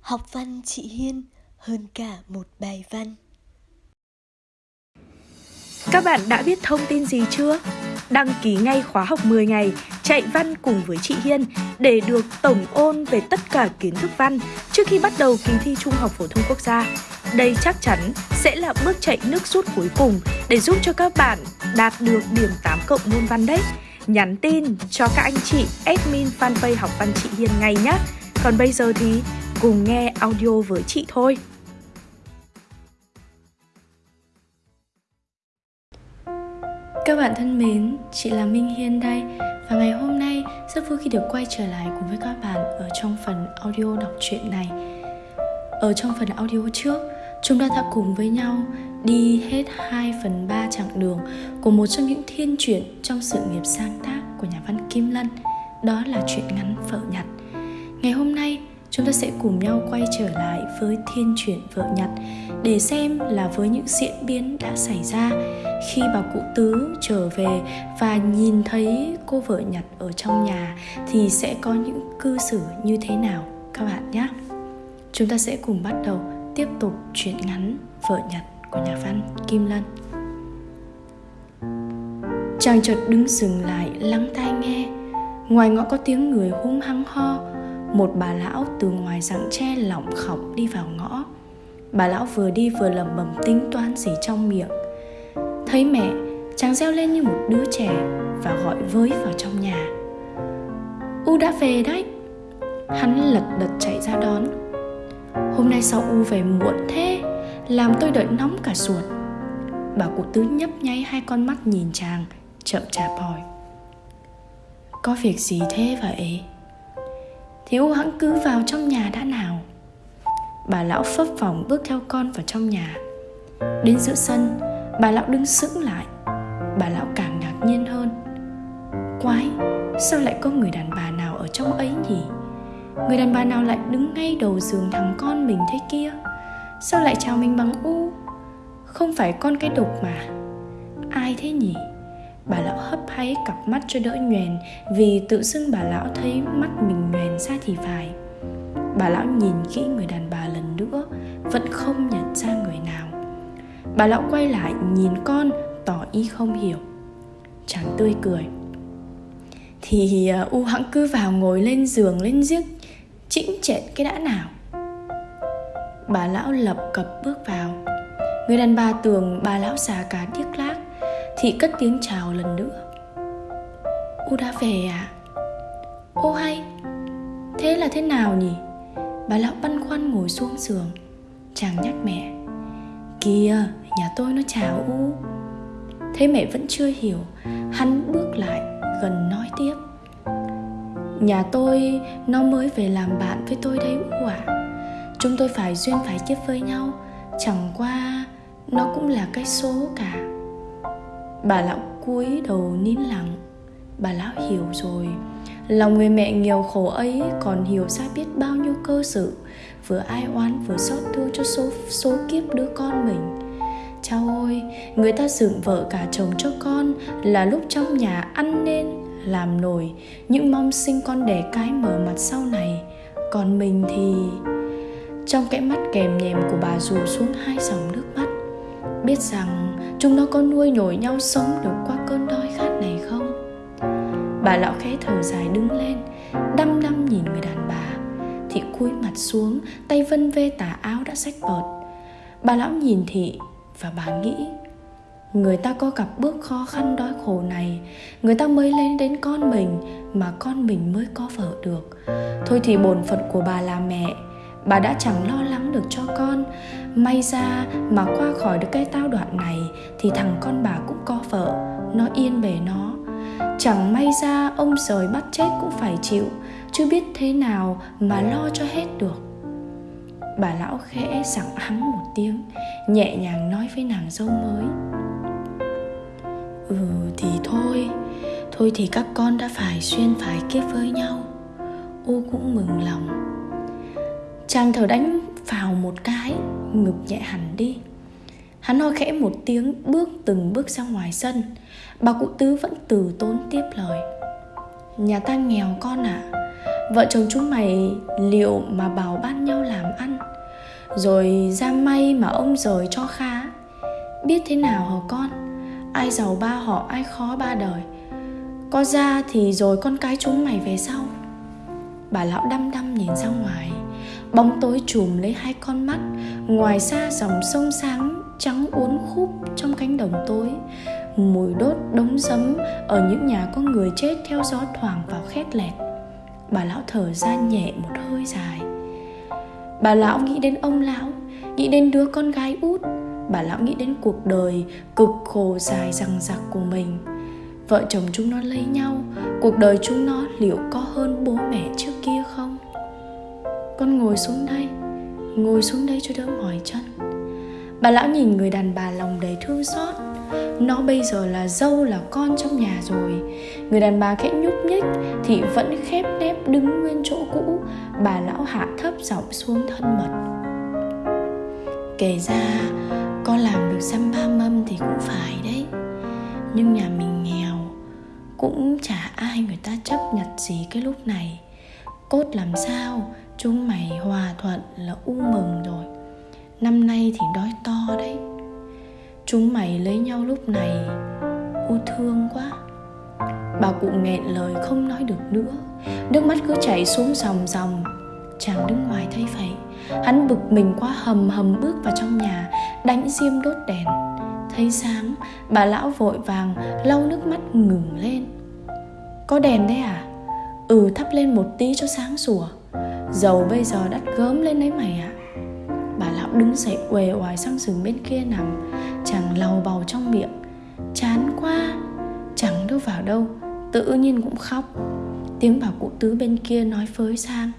Học văn chị Hiên hơn cả một bài văn. Các bạn đã biết thông tin gì chưa? Đăng ký ngay khóa học 10 ngày, chạy văn cùng với chị Hiên để được tổng ôn về tất cả kiến thức văn trước khi bắt đầu kỳ thi Trung học phổ thông quốc gia. Đây chắc chắn sẽ là bước chạy nước rút cuối cùng để giúp cho các bạn đạt được điểm 8 cộng môn văn đấy. Nhắn tin cho các anh chị admin fanpage học văn chị Hiên ngay nhé. Còn bây giờ thì cùng nghe audio với chị thôi. Các bạn thân mến, chị là Minh Hiên đây và ngày hôm nay rất vui khi được quay trở lại cùng với các bạn ở trong phần audio đọc truyện này. Ở trong phần audio trước, chúng ta đã cùng với nhau đi hết 2 phần 3 chặng đường của một trong những thiên truyện trong sự nghiệp sáng tác của nhà văn Kim Lân, đó là truyện ngắn phở Nhặt. Ngày hôm nay, chúng ta sẽ cùng nhau quay trở lại với thiên truyện vợ nhặt để xem là với những diễn biến đã xảy ra khi bà cụ tứ trở về và nhìn thấy cô vợ nhặt ở trong nhà thì sẽ có những cư xử như thế nào, các bạn nhé. Chúng ta sẽ cùng bắt đầu tiếp tục chuyện ngắn vợ nhặt của nhà văn kim lân. Chàng chợt đứng dừng lại, lắng tai nghe. Ngoài ngõ có tiếng người hung hăng ho một bà lão từ ngoài rặng tre lỏng khọc đi vào ngõ. Bà lão vừa đi vừa lẩm bẩm tính toán gì trong miệng. Thấy mẹ, chàng reo lên như một đứa trẻ và gọi với vào trong nhà. U đã về đấy. Hắn lật đật chạy ra đón. Hôm nay sao u về muộn thế? Làm tôi đợi nóng cả ruột. Bà cụ tứ nhấp nháy hai con mắt nhìn chàng, chậm chạp hỏi. Có việc gì thế vậy? Thiếu u hãng cứ vào trong nhà đã nào. Bà lão phấp phỏng bước theo con vào trong nhà. Đến giữa sân, bà lão đứng sững lại. Bà lão càng ngạc nhiên hơn. Quái, sao lại có người đàn bà nào ở trong ấy nhỉ? Người đàn bà nào lại đứng ngay đầu giường thằng con mình thế kia? Sao lại chào mình bằng u? Không phải con cái đục mà. Ai thế nhỉ? Bà lão hấp háy cặp mắt cho đỡ nhoèn vì tự xưng bà lão thấy mắt mình nhoèn ra thì phải. Bà lão nhìn kỹ người đàn bà lần nữa vẫn không nhận ra người nào. Bà lão quay lại nhìn con tỏ ý không hiểu. Chàng tươi cười. Thì uh, u hãng cứ vào ngồi lên giường lên giếc chĩnh chẹn cái đã nào. Bà lão lập cập bước vào. Người đàn bà tưởng bà lão già cả điếc lác. Thị cất tiếng chào lần nữa. U đã về à? Ô hay Thế là thế nào nhỉ? Bà lão băn khoăn ngồi xuống giường. Chàng nhắc mẹ. Kìa, nhà tôi nó chào U. Thế mẹ vẫn chưa hiểu. Hắn bước lại gần nói tiếp. Nhà tôi nó mới về làm bạn với tôi đây U ạ. À. Chúng tôi phải duyên phải kiếp với nhau. Chẳng qua nó cũng là cái số cả bà lão cúi đầu nín lặng. Bà lão hiểu rồi. Lòng người mẹ nghèo khổ ấy còn hiểu ra biết bao nhiêu cơ sự. Vừa ai oán vừa xót thương cho số số kiếp đứa con mình. Chao ôi, người ta dựng vợ cả chồng cho con là lúc trong nhà ăn nên làm nổi. Những mong sinh con đẻ cái mở mặt sau này. Còn mình thì trong cái mắt kèm nhèm của bà rủ xuống hai dòng nước mắt. Biết rằng chúng nó có nuôi nhồi nhau sống được qua cơn đói khát này không? Bà lão khẽ thở dài đứng lên, đăm đăm nhìn người đàn bà. Thị cúi mặt xuống, tay vân vê tà áo đã rách bợt bà lão nhìn thị và bà nghĩ, người ta có gặp bước khó khăn đói khổ này, người ta mới lên đến con mình mà con mình mới có vợ được. Thôi thì bổn phận của bà là mẹ, bà đã chẳng lo lắng được cho con may ra mà qua khỏi được cái tao đoạn này thì thằng con bà cũng có vợ, nó yên bề nó. Chẳng may ra ông rời bắt chết cũng phải chịu chứ biết thế nào mà lo cho hết được. Bà lão khẽ sẵn hắng một tiếng, nhẹ nhàng nói với nàng dâu mới. Ừ thì thôi thôi thì các con đã phải xuyên phải kiếp với nhau. U cũng mừng lòng. Chàng thở đánh phào một cái, ngực nhẹ hẳn đi. Hắn ho khẽ một tiếng, bước từng bước ra ngoài sân. Bà cụ tứ vẫn từ tốn tiếp lời. Nhà ta nghèo con ạ. À. Vợ chồng chúng mày liệu mà bảo ban nhau làm ăn? Rồi ra may mà ông rời cho khá Biết thế nào hả con? Ai giàu ba họ, ai khó ba đời. Có ra thì rồi con cái chúng mày về sau. Bà lão đăm đăm nhìn ra ngoài bóng tối trùm lấy hai con mắt. Ngoài xa dòng sông sáng trắng uốn khúc trong cánh đồng tối. Mùi đốt đống giấm ở những nhà có người chết theo gió thoảng vào khét lẹt. Bà lão thở ra nhẹ một hơi dài. Bà lão nghĩ đến ông lão, nghĩ đến đứa con gái út. Bà lão nghĩ đến cuộc đời cực khổ dài rằng rặc của mình. Vợ chồng chúng nó lấy nhau, cuộc đời chúng nó liệu có hơn 40 con ngồi xuống đây, Ngồi xuống đây cho đỡ mỏi chân. Bà lão nhìn người đàn bà lòng đầy thương xót. Nó bây giờ là dâu, là con trong nhà rồi. Người đàn bà khẽ nhúc nhích Thì vẫn khép nép đứng nguyên chỗ cũ. Bà lão hạ thấp giọng xuống thân mật. Kể ra, Con làm được xăm ba mâm thì cũng phải đấy. Nhưng nhà mình nghèo, Cũng chả ai người ta chấp nhận gì cái lúc này. Cốt làm sao Chúng mày hòa thuận là u mừng rồi. Năm nay thì đói to đấy. Chúng mày lấy nhau lúc này, U thương quá. Bà cụ nghẹn lời không nói được nữa. Nước mắt cứ chảy xuống dòng dòng. Chàng đứng ngoài thấy vậy Hắn bực mình quá hầm hầm bước vào trong nhà, Đánh diêm đốt đèn. Thấy sáng, Bà lão vội vàng lau nước mắt ngừng lên. Có đèn đấy à? Ừ thắp lên một tí cho sáng sủa. Dầu bây giờ đắt gớm lên đấy mày ạ. À. Bà lão đứng dậy uể oải sang giường bên kia nằm, Chàng lầu bầu trong miệng. Chán quá, Chẳng đâu vào đâu, Tự nhiên cũng khóc. Tiếng bà cụ tứ bên kia nói phới sang.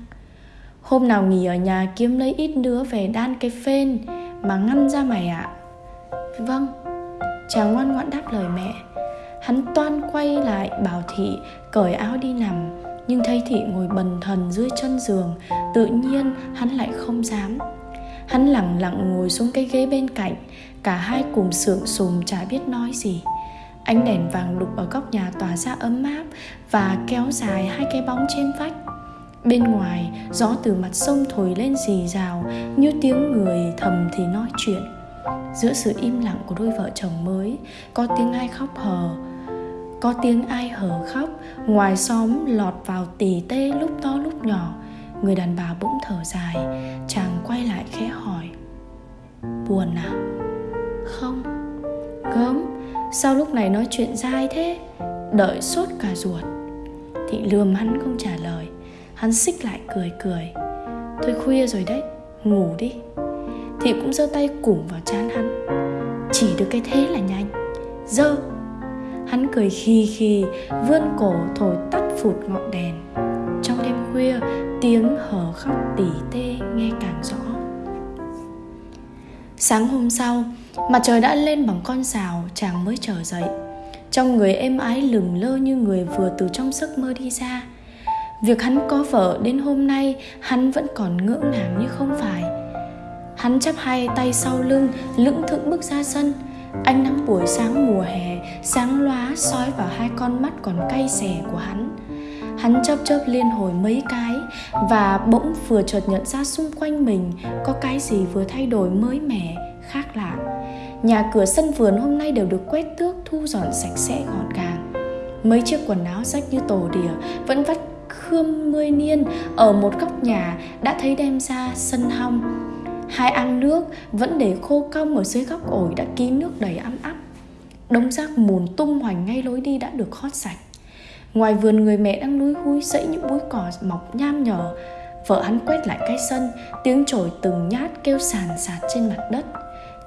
Hôm nào nghỉ ở nhà kiếm lấy ít đứa về đan cái phên Mà ngăn ra mày ạ. À. Vâng Chàng ngoan ngoãn đáp lời mẹ. Hắn toan quay lại bảo thị cởi áo đi nằm nhưng thấy thị ngồi bần thần dưới chân giường, tự nhiên hắn lại không dám. Hắn lặng lặng ngồi xuống cái ghế bên cạnh, cả hai cùng sượng sùng chả biết nói gì. Ánh đèn vàng đục ở góc nhà tỏa ra ấm áp và kéo dài hai cái bóng trên vách. Bên ngoài, gió từ mặt sông thổi lên rì rào, như tiếng người thầm thì nói chuyện. Giữa sự im lặng của đôi vợ chồng mới, có tiếng ai khóc hờ có tiếng ai hở khóc, ngoài xóm lọt vào tỉ tê lúc to lúc nhỏ. Người đàn bà bỗng thở dài, chàng quay lại khẽ hỏi, buồn à? Không. Gớm, sao lúc này nói chuyện dai thế? Đợi sốt cả ruột. Thị lườm hắn không trả lời, hắn xích lại cười cười. Thôi khuya rồi đấy, ngủ đi. Thị cũng giơ tay củng vào chán hắn. Chỉ được cái thế là nhanh. Dơ. Hắn cười khi khi vươn cổ thổi tắt phụt ngọn đèn. Trong đêm khuya, tiếng hở khóc tỉ tê nghe càng rõ. Sáng hôm sau, Mặt trời đã lên bằng con sào, Chàng mới trở dậy. Trong người êm ái lừng lơ như người vừa từ trong giấc mơ đi ra. Việc hắn có vợ đến hôm nay, Hắn vẫn còn ngưỡng nàng như không phải. Hắn chắp hai tay sau lưng, Lững thững bước ra sân. Ánh nắng buổi sáng mùa hè, sáng lóa soi vào hai con mắt còn cay xè của hắn. Hắn chớp chớp liên hồi mấy cái và bỗng vừa chợt nhận ra xung quanh mình có cái gì vừa thay đổi mới mẻ, khác lạ. Nhà cửa sân vườn hôm nay đều được quét tước, thu dọn sạch sẽ gọn gàng. Mấy chiếc quần áo rách như tổ đỉa vẫn vắt khươm mươi niên ở một góc nhà đã thấy đem ra sân hong hai ăn nước vẫn để khô cong ở dưới góc ổi đã kín nước đầy ấm áp. Đống rác mùn tung hoành ngay lối đi đã được hót sạch. Ngoài vườn người mẹ đang lúi húi dẫy những búi cỏ mọc nham nhở Vợ hắn quét lại cái sân Tiếng chổi từng nhát kêu sàn sạt trên mặt đất.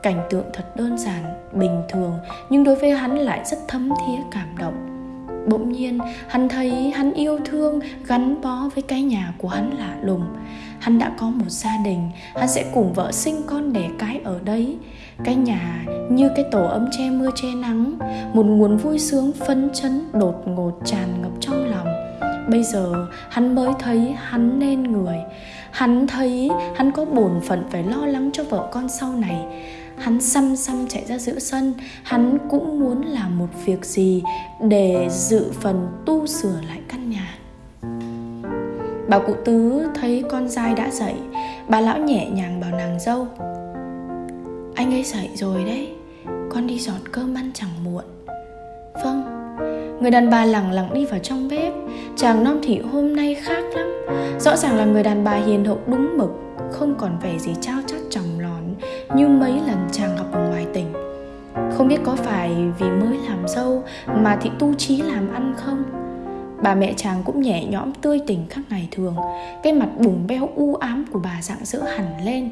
Cảnh tượng thật đơn giản, bình thường Nhưng đối với hắn lại rất thấm thía cảm động. Bỗng nhiên, hắn thấy hắn yêu thương gắn bó với cái nhà của hắn lạ lùng. Hắn đã có một gia đình, Hắn sẽ cùng vợ sinh con đẻ cái ở đấy. Cái nhà như cái tổ ấm che mưa che nắng, một nguồn vui sướng phấn chấn đột ngột tràn ngập trong lòng. Bây giờ, hắn mới thấy hắn nên người. Hắn thấy hắn có bổn phận phải lo lắng cho vợ con sau này. Hắn xăm xăm chạy ra giữa sân. Hắn cũng muốn làm một việc gì Để dự phần tu sửa lại căn nhà. Bà cụ tứ thấy con dai đã dậy. Bà lão nhẹ nhàng bảo nàng dâu, Anh ấy dậy rồi đấy. Con đi dọn cơm ăn chẳng muộn. Vâng. Người đàn bà lẳng lặng đi vào trong bếp. Chàng non thị hôm nay khác lắm. Rõ ràng là người đàn bà hiền hậu, đúng mực, Không còn vẻ gì trao như mấy lần chàng gặp ở ngoài tỉnh. Không biết có phải vì mới làm dâu Mà thị tu trí làm ăn không? Bà mẹ chàng cũng nhẹ nhõm tươi tỉnh khác ngày thường Cái mặt bùng beo u ám của bà dạng dỡ hẳn lên.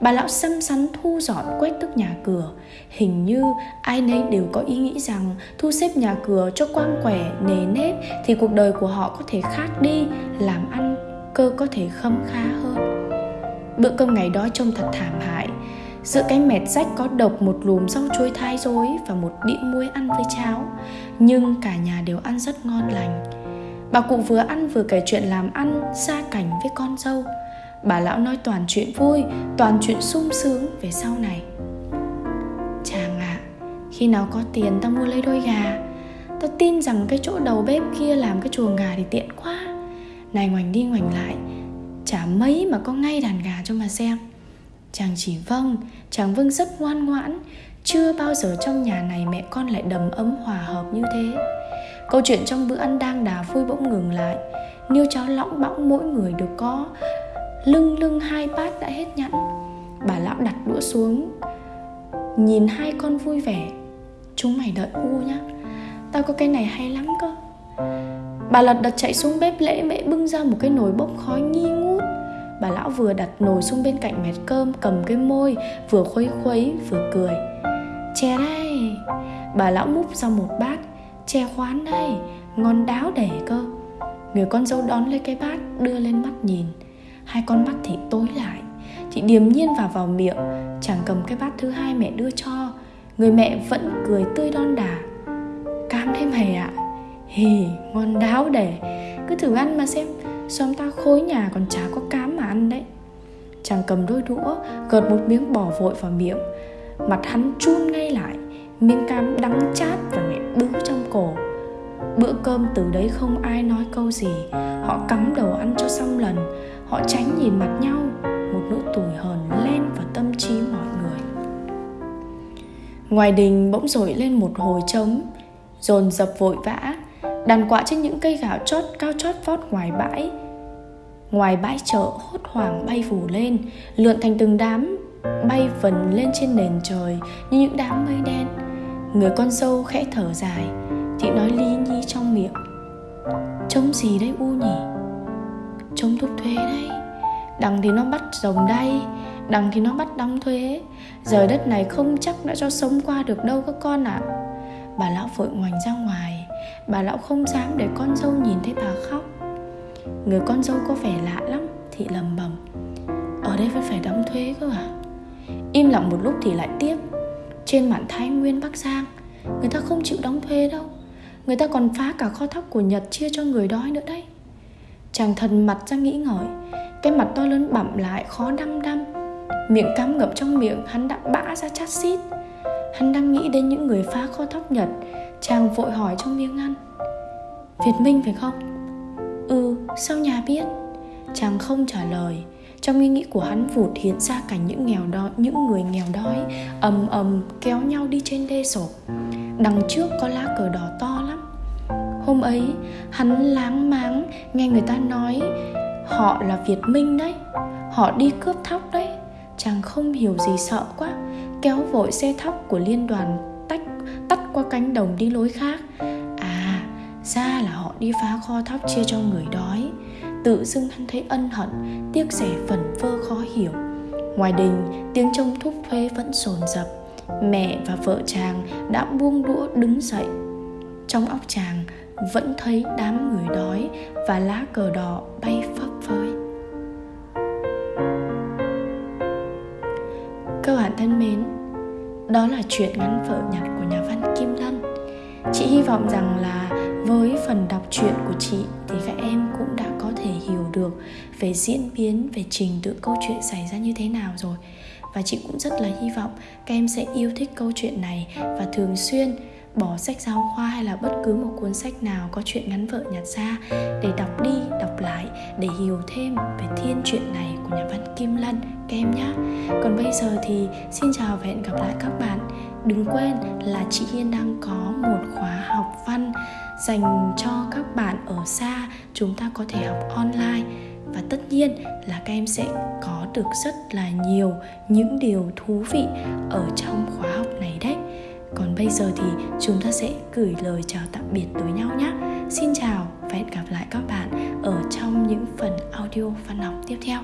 Bà lão xăm xắn thu dọn quét tức nhà cửa Hình như ai nấy đều có ý nghĩ rằng Thu xếp nhà cửa cho quang quẻ, nề nếp Thì cuộc đời của họ có thể khác đi Làm ăn cơ có thể khâm khá hơn. Bữa cơm ngày đó trông thật thảm hại Giữa cái mẹt rách có độc một lùm rau chuối thái dối Và một đĩa muối ăn với cháo. Nhưng cả nhà đều ăn rất ngon lành. Bà cụ vừa ăn vừa kể chuyện làm ăn Xa cảnh với con dâu. Bà lão nói toàn chuyện vui Toàn chuyện sung sướng về sau này. Chàng ạ à, Khi nào có tiền ta mua lấy đôi gà. Ta tin rằng cái chỗ đầu bếp kia làm cái chuồng gà thì tiện quá. Này ngoảnh đi ngoảnh lại Chả mấy mà có ngay đàn gà cho mà xem. Chàng chỉ vâng Chàng vâng rất ngoan ngoãn. Chưa bao giờ trong nhà này mẹ con lại đầm ấm hòa hợp như thế. Câu chuyện trong bữa ăn đang đà vui bỗng ngừng lại. Niêu cháo lõng bõng mỗi người được có. Lưng lưng hai bát đã hết nhẵn. Bà lão đặt đũa xuống. Nhìn hai con vui vẻ. Chúng mày đợi u nhá. Tao có cái này hay lắm cơ. Bà lật đật chạy xuống bếp lễ mẹ bưng ra một cái nồi bốc khói nghi ngút. Bà lão vừa đặt nồi xuống bên cạnh mẹt cơm, Cầm cái môi, Vừa khuấy khuấy, vừa cười. Chè đây. Bà lão múc ra một bát. Chè khoán đây. Ngon đáo để cơ. Người con dâu đón lấy cái bát, Đưa lên mắt nhìn. Hai con mắt thì tối lại. Chị điềm nhiên vào vào miệng. Chẳng cầm cái bát thứ hai mẹ đưa cho. Người mẹ vẫn cười tươi đon đà Cam thêm hề ạ. À? Hì, ngon đáo để Cứ thử ăn mà xem. Xóm ta khối nhà còn chả có cám mà ăn đấy. Chàng cầm đôi đũa, Gợt một miếng bỏ vội vào miệng. Mặt hắn chun ngay lại, Miếng cám đắng chát và mẹ bứ trong cổ. Bữa cơm từ đấy không ai nói câu gì. Họ cắm đầu ăn cho xong lần. Họ tránh nhìn mặt nhau, Một nỗi tủi hờn lên vào tâm trí mọi người. Ngoài đình bỗng dội lên một hồi trống, Dồn dập vội vã. Đàn quạ trên những cây gạo chót, cao chót vót ngoài bãi. Ngoài bãi chợ, hốt hoảng bay phủ lên, Lượn thành từng đám, Bay vần lên trên nền trời Như những đám mây đen. Người con dâu khẽ thở dài Chị nói ly nhi trong miệng. Trông gì đấy u nhỉ? Trông thúc thuế đấy Đằng thì nó bắt rồng đây Đằng thì nó bắt đóng thuế. Giờ đất này không chắc đã cho sống qua được đâu các con ạ. À. Bà lão vội ngoảnh ra ngoài. Bà lão không dám để con dâu nhìn thấy bà khóc. Người con dâu có vẻ lạ lắm Thị lầm bầm. Ở đây vẫn phải đóng thuế cơ à? Im lặng một lúc thì lại tiếp. Trên mạn Thái Nguyên, Bắc Giang, Người ta không chịu đóng thuế đâu. Người ta còn phá cả kho thóc của Nhật chia cho người đói nữa đấy. Chàng thần mặt ra nghĩ ngợi, Cái mặt to lớn bẩm lại, khó đăm đăm. Miệng cắm ngập trong miệng, Hắn đã bã ra chát xít. Hắn đang nghĩ đến những người phá kho thóc Nhật Chàng vội hỏi trong miếng ăn. Việt Minh phải không? Ừ, sao nhà biết? Chàng không trả lời. Trong ý nghĩ của hắn vụt hiện ra cảnh những nghèo đói, những người nghèo đói ầm ầm kéo nhau đi trên đê sộp. Đằng trước có lá cờ đỏ to lắm. Hôm ấy hắn láng máng nghe người ta nói Họ là Việt Minh đấy. Họ đi cướp thóc đấy. Chàng không hiểu gì sợ quá Kéo vội xe thóc của liên đoàn qua cánh đồng đi lối khác. À ra là họ đi phá kho thóc chia cho người đói. Tự dưng hắn thấy ân hận, Tiếc rẻ phần vơ khó hiểu. Ngoài đình, tiếng trông thúc thuê vẫn sồn dập. Mẹ và vợ chàng đã buông đũa đứng dậy. Trong óc chàng vẫn thấy đám người đói và lá cờ đỏ bay phấp phới. Các bạn thân mến, đó là chuyện ngắn vợ nhặt của nhà văn chị hy vọng rằng là với phần đọc truyện của chị thì các em cũng đã có thể hiểu được về diễn biến, về trình tự câu chuyện xảy ra như thế nào rồi. Và chị cũng rất là hy vọng các em sẽ yêu thích câu chuyện này và thường xuyên bỏ sách giáo khoa hay là bất cứ một cuốn sách nào có chuyện ngắn vợ nhặt ra để đọc đi, đọc lại, để hiểu thêm về thiên truyện này của nhà văn Kim Lân. Các em nhé còn bây giờ thì xin chào và hẹn gặp lại các bạn đừng quên là chị Hiên đang có một khóa học văn dành cho các bạn ở xa, chúng ta có thể học online. Và tất nhiên là các em sẽ có được rất là nhiều những điều thú vị ở trong khóa học này đấy. Còn bây giờ thì chúng ta sẽ gửi lời chào tạm biệt tới nhau nhé. Xin chào và hẹn gặp lại các bạn ở trong những phần audio văn học tiếp theo.